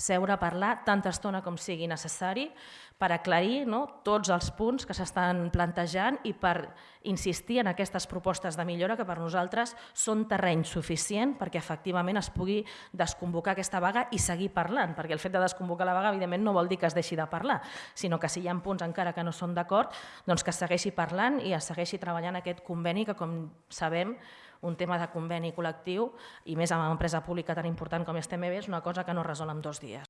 seure a parlar tanta estona com sigui necessari per aclarir no, tots els punts que s'estan plantejant i per insistir en aquestes propostes de millora que per nosaltres són terreny suficient perquè efectivament es pugui desconvocar aquesta vaga i seguir parlant, perquè el fet de desconvocar la vaga evidentment no vol dir que es deixi de parlar, sinó que si hi ha punts encara que no són d'acord, doncs que segueixi parlant i es segueixi treballant aquest conveni que com sabem un tema de conveni col·lectiu i més amb una empresa pública tan important com és TMB és una cosa que no es resol en dos dies.